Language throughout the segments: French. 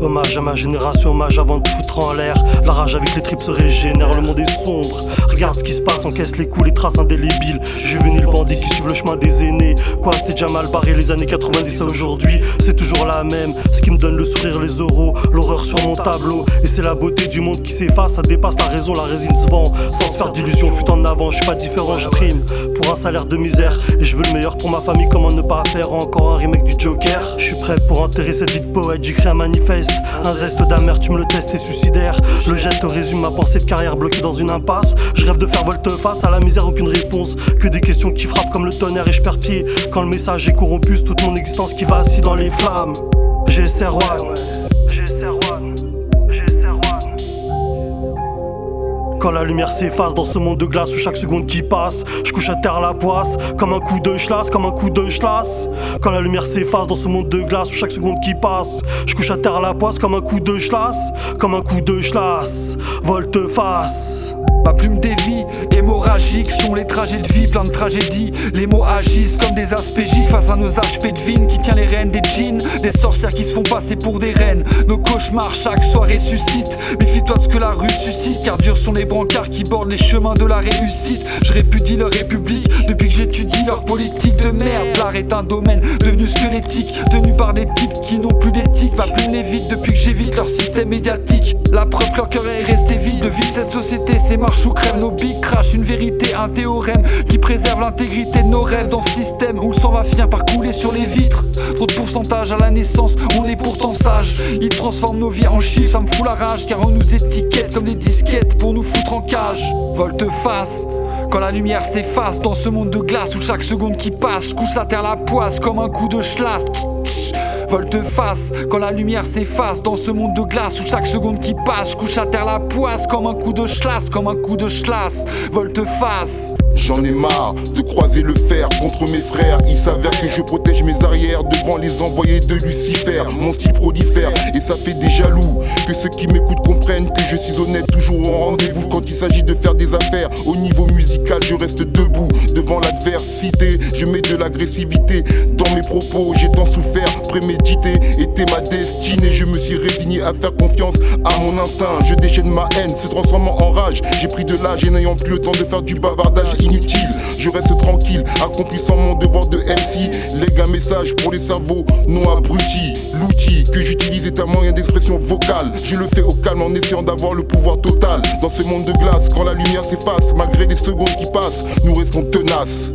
Hommage à ma génération, hommage avant de foutre en l'air. La rage avec les tripes se régénère, le monde est sombre. Regarde ce qui se passe, encaisse les coups, les traces indélébiles. Juvénile bandit qui suivent le chemin des aînés. Quoi, c'était déjà mal barré les années 90 à aujourd'hui, c'est toujours la même. Ce qui me donne le sourire, les euros, l'horreur sur mon tableau. Et c'est la beauté du monde qui s'efface, ça dépasse la raison, la résine se vend. Sans se faire d'illusions, fut en avant, je suis pas différent, je prime pour un salaire de misère. Et je veux le meilleur pour ma famille, comment ne pas faire encore un remake du Joker? Je suis prêt pour enterrer cette vie de poète, j'écris un manifeste. Un zeste d'amertume, le test est suicidaire. Le geste résume ma pensée de carrière bloquée dans une impasse. Je rêve de faire volte-face à la misère, aucune réponse. Que des questions qui frappent comme le tonnerre et je perds pied. Quand le message est corrompu, toute mon existence qui va assis dans les flammes. GSR One. Quand la lumière s'efface dans ce monde de glace où chaque seconde qui passe, je couche à terre la poisse, comme un coup de chlasse, comme un coup de chlasse. Quand la lumière s'efface dans ce monde de glace où chaque seconde qui passe, je couche à terre la poisse, comme un coup de chlasse, comme un coup de chlasse. Volte-face. Ma plume dévie, hémorragique sont les trajets de vie, plein de tragédies. Les mots agissent comme des aspégiques face à nos HP de vine qui tient les rênes des jeans. Des sorcières qui se font passer pour des reines. Nos cauchemars chaque soir ressuscitent. Méfie-toi ce que la rue suscite, car durs sont les brancards qui bordent les chemins de la réussite. Je répudie leur république depuis que j'étudie leur politique de merde. L'art est un domaine devenu squelettique, tenu par des types qui n'ont plus d'éthique. Ma plume l'évite depuis que j'évite leur système médiatique. La preuve que leur cœur est resté vide, de vide cette société, c'est marche ou crève. Nos big crash, une vérité, un théorème qui préserve l'intégrité de nos rêves dans ce système où le sang va finir par couler sur les vitres. Trop de pourcentage à la naissance, on est pourtant sage. Ils transforment nos vies en chiffres, ça me fout la rage car on nous étiquette comme des disquettes pour nous foutre en cage. Volte-face. Quand la lumière s'efface dans ce monde de glace où chaque seconde qui passe, je couche la terre la poisse comme un coup de chlasse volte-face Quand la lumière s'efface dans ce monde de glace où chaque seconde qui passe, je couche à terre la poisse comme un coup de chlasse, comme un coup de chlasse, volte-face. J'en ai marre de croiser le fer contre mes frères. Il s'avère que je protège mes arrières devant les envoyés de Lucifer. Mon style prolifère et ça fait des jaloux. Que ceux qui m'écoutent comprennent que je suis honnête, toujours au rendez-vous quand il s'agit de faire des affaires. Au niveau musical, je reste debout devant l'adversité. Je mets de l'agressivité dans mes propos. J'ai tant souffert, prémédité ma destinée. Je me suis résigné à faire confiance à mon instinct. Je déchaîne ma haine, se transformant en rage. J'ai pris de l'âge et n'ayant plus le temps de faire du bavardage inutile. Je reste tranquille, accomplissant mon devoir de MC. Lègue un message pour les cerveaux non abrutis. L'outil que j'utilise est un moyen d'expression vocale. Je le fais au calme en essayant d'avoir le pouvoir total. Dans ce monde de glace, quand la lumière s'efface, malgré les secondes qui passent, nous restons tenaces.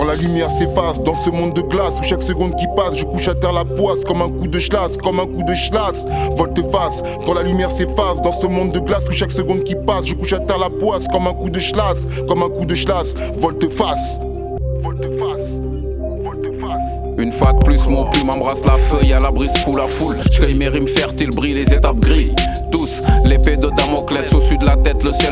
Quand la lumière s'efface dans ce monde de glace où chaque seconde qui passe, je couche à terre la poisse comme un coup de chlasse, comme un coup de chlasse. Volte-face. Quand la lumière s'efface dans ce monde de glace où chaque seconde qui passe, je couche à terre la poisse comme un coup de chlasse, comme un coup de chlasse. Volte-face. Une fois de plus, mon plume embrasse la feuille, à la brise fout la foule. Je mes rimes fertiles, brille les étapes gris. L'épée de Damoclès au-dessus de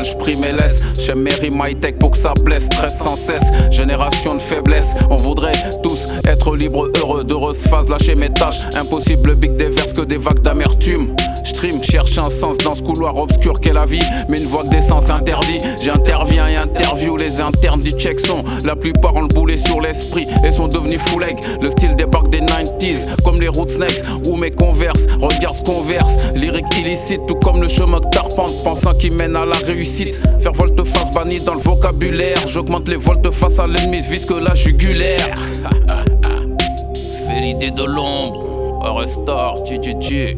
la tête, le ciel, j'prime et laisse. J'aime Mary My Tech pour que ça blesse, stress sans cesse. Génération de faiblesse, on voudrait tous être libres, heureux, d'heureuse phase, lâcher mes tâches. Impossible, big déverse que des vagues d'amertume. J'trim, cherche un sens dans ce couloir obscur qu'est la vie. Mais une voie d'essence interdit. J'interviens et interview les internes du check sont. La plupart ont le boulet sur l'esprit et sont devenus full Le style débarque des 90s, roots next ou mes converses. Regarde ce qu'on verse, lyrique illicite, tout comme le chemin que t'arpentes, pensant qu'il mène à la réussite. Faire volte-face banni dans le vocabulaire. J'augmente les volte-face à l'ennemi, vise que la jugulaire. Fais l'idée de l'ombre, restore, tu tu tu.